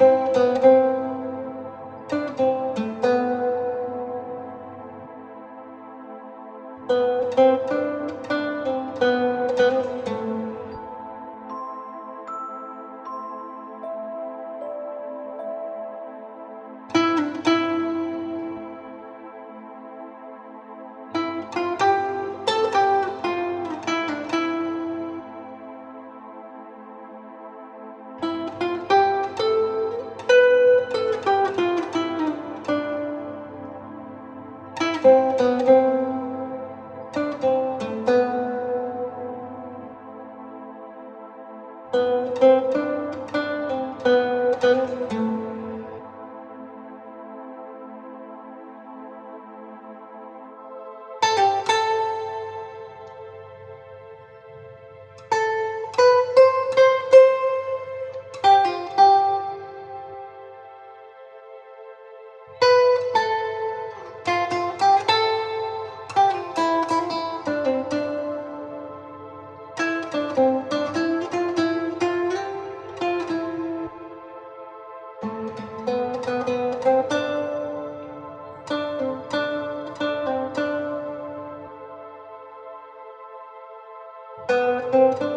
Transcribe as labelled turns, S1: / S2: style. S1: Thank you. Música Thank you.